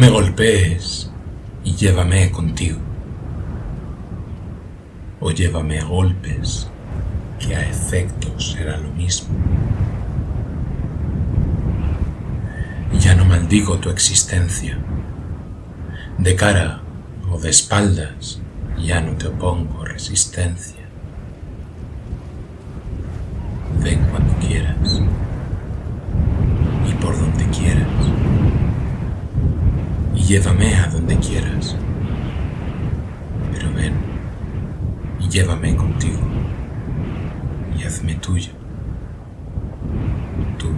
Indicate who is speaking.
Speaker 1: me golpees y llévame contigo. O llévame a golpes, que a efectos será lo mismo. Ya no maldigo tu existencia. De cara o de espaldas, ya no te opongo resistencia. Ven cuando quieras llévame a donde quieras. Pero ven y llévame contigo y hazme tuyo. Tú